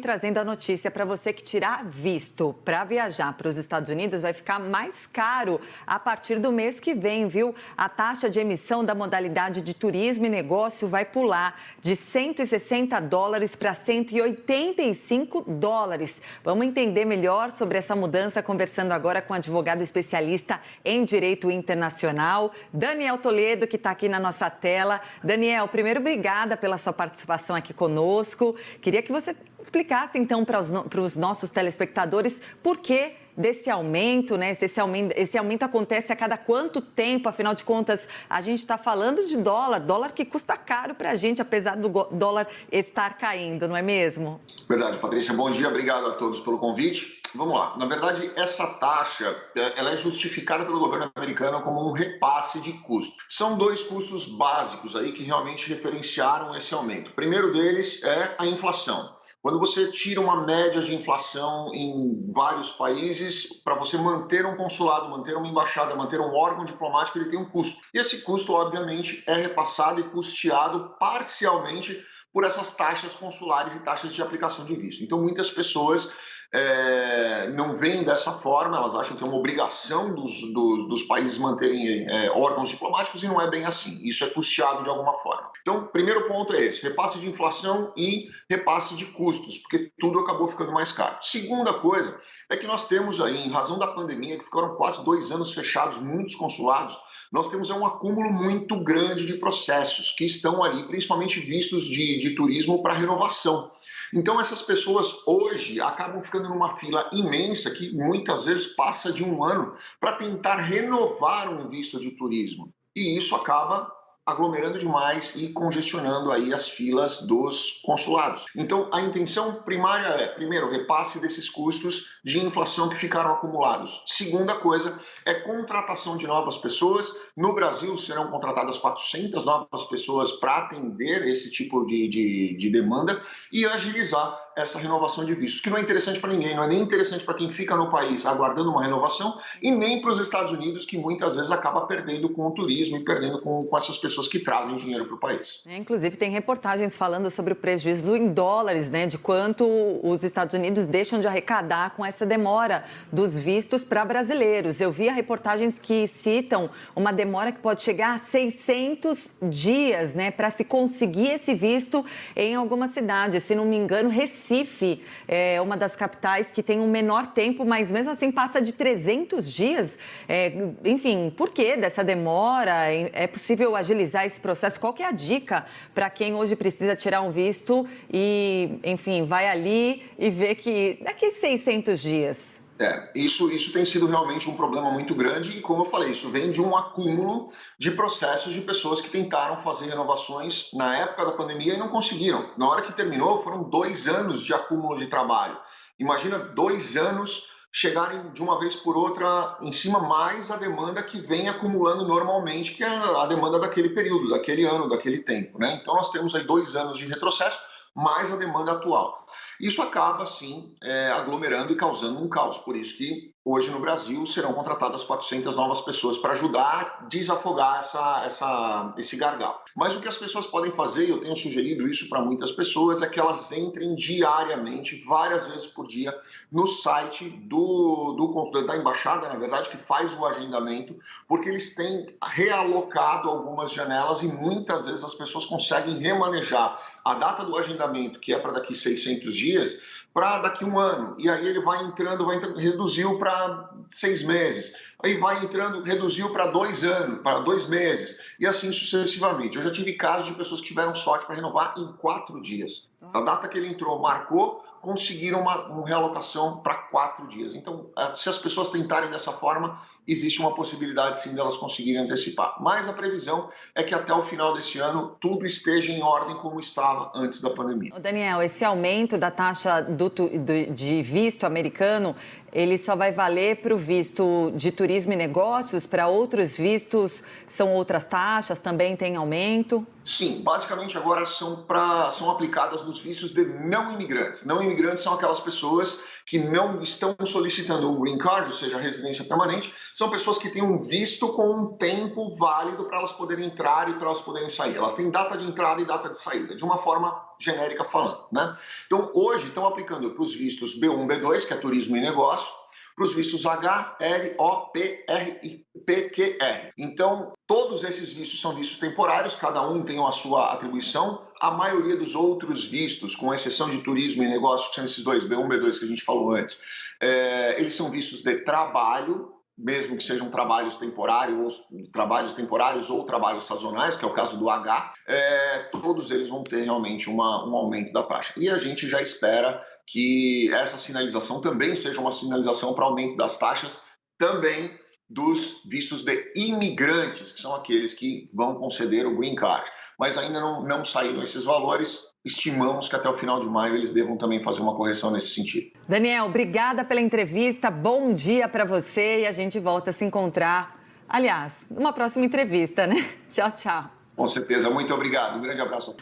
Trazendo a notícia para você que tirar visto para viajar para os Estados Unidos vai ficar mais caro a partir do mês que vem, viu? A taxa de emissão da modalidade de turismo e negócio vai pular de 160 dólares para 185 dólares. Vamos entender melhor sobre essa mudança conversando agora com o advogado especialista em direito internacional, Daniel Toledo, que está aqui na nossa tela. Daniel, primeiro, obrigada pela sua participação aqui conosco. Queria que você explicasse então para os, para os nossos telespectadores por que desse aumento, né? Esse aumento, esse aumento acontece a cada quanto tempo? Afinal de contas, a gente está falando de dólar, dólar que custa caro para a gente, apesar do dólar estar caindo, não é mesmo? Verdade, Patrícia. Bom dia, obrigado a todos pelo convite. Vamos lá. Na verdade, essa taxa é, ela é justificada pelo governo americano como um repasse de custo. São dois custos básicos aí que realmente referenciaram esse aumento. O primeiro deles é a inflação. Quando você tira uma média de inflação em vários países, para você manter um consulado, manter uma embaixada, manter um órgão diplomático, ele tem um custo. E esse custo, obviamente, é repassado e custeado parcialmente por essas taxas consulares e taxas de aplicação de visto. Então, muitas pessoas é, não veem dessa forma, elas acham que é uma obrigação dos, dos, dos países manterem é, órgãos diplomáticos e não é bem assim. Isso é custeado de alguma forma. Então, primeiro ponto é esse: repasse de inflação e repasse de custos, porque tudo acabou ficando mais caro. Segunda coisa é que nós temos aí, em razão da pandemia, que ficaram quase dois anos fechados, muitos consulados, nós temos um acúmulo muito grande de processos que estão ali, principalmente vistos de, de turismo para renovação. Então, essas pessoas hoje acabam ficando numa fila imensa que muitas vezes passa de um ano para tentar renovar um visto de turismo. E isso acaba aglomerando demais e congestionando aí as filas dos consulados. Então, a intenção primária é, primeiro, repasse desses custos de inflação que ficaram acumulados. Segunda coisa é contratação de novas pessoas. No Brasil, serão contratadas 400 novas pessoas para atender esse tipo de, de, de demanda e agilizar essa renovação de vistos, que não é interessante para ninguém, não é nem interessante para quem fica no país aguardando uma renovação e nem para os Estados Unidos, que muitas vezes acaba perdendo com o turismo e perdendo com, com essas pessoas que trazem dinheiro para o país. É, inclusive, tem reportagens falando sobre o prejuízo em dólares, né, de quanto os Estados Unidos deixam de arrecadar com essa demora dos vistos para brasileiros. Eu vi reportagens que citam uma demora que pode chegar a 600 dias, né, para se conseguir esse visto em alguma cidade. Se não me engano, Recife é uma das capitais que tem um menor tempo, mas mesmo assim passa de 300 dias. É, enfim, por que dessa demora? É possível agilizar esse processo? Qual que é a dica para quem hoje precisa tirar um visto e, enfim, vai ali e vê que daqui a 600 dias é, isso, isso tem sido realmente um problema muito grande e, como eu falei, isso vem de um acúmulo de processos de pessoas que tentaram fazer renovações na época da pandemia e não conseguiram. Na hora que terminou, foram dois anos de acúmulo de trabalho. Imagina dois anos chegarem de uma vez por outra em cima mais a demanda que vem acumulando normalmente, que é a demanda daquele período, daquele ano, daquele tempo. Né? Então nós temos aí dois anos de retrocesso mais a demanda atual. Isso acaba, sim, é, aglomerando e causando um caos. Por isso que hoje no Brasil serão contratadas 400 novas pessoas para ajudar a desafogar essa, essa, esse gargalo. Mas o que as pessoas podem fazer, e eu tenho sugerido isso para muitas pessoas, é que elas entrem diariamente, várias vezes por dia, no site do, do, da embaixada, na verdade, que faz o agendamento, porque eles têm realocado algumas janelas e muitas vezes as pessoas conseguem remanejar a data do agendamento, que é para daqui 600 dias, para daqui um ano. E aí ele vai entrando, vai entrando, reduziu para seis meses. Aí vai entrando, reduziu para dois anos, para dois meses. E assim sucessivamente. Eu já tive casos de pessoas que tiveram sorte para renovar em quatro dias. A data que ele entrou marcou, conseguiram uma, uma realocação para quatro dias. Então, eh, se as pessoas tentarem dessa forma, existe uma possibilidade sim delas conseguirem antecipar. Mas a previsão é que até o final desse ano tudo esteja em ordem como estava antes da pandemia. Daniel, esse aumento da taxa do, do, de visto americano, ele só vai valer para o visto de turismo e negócios? Para outros vistos são outras taxas? Também tem aumento? Sim, basicamente agora são, pra, são aplicadas nos vistos de não imigrantes. Não imigrantes são aquelas pessoas que não estão solicitando o green card, ou seja, a residência permanente, são pessoas que têm um visto com um tempo válido para elas poderem entrar e para elas poderem sair. Elas têm data de entrada e data de saída, de uma forma genérica falando, né? Então, hoje estão aplicando para os vistos B1, B2, que é turismo e negócio, para os vistos H, L, O, P, R e PQR. Então, todos esses vistos são vistos temporários, cada um tem a sua atribuição. A maioria dos outros vistos, com exceção de turismo e negócio, que são esses dois, B1 B2 que a gente falou antes, é, eles são vistos de trabalho, mesmo que sejam trabalhos temporários, ou, trabalhos temporários ou trabalhos sazonais, que é o caso do H, é, todos eles vão ter realmente uma, um aumento da taxa. E a gente já espera que essa sinalização também seja uma sinalização para aumento das taxas também dos vistos de imigrantes, que são aqueles que vão conceder o green card. Mas ainda não, não saíram esses valores, estimamos que até o final de maio eles devam também fazer uma correção nesse sentido. Daniel, obrigada pela entrevista, bom dia para você e a gente volta a se encontrar, aliás, numa próxima entrevista, né? Tchau, tchau. Com certeza, muito obrigado, um grande abraço.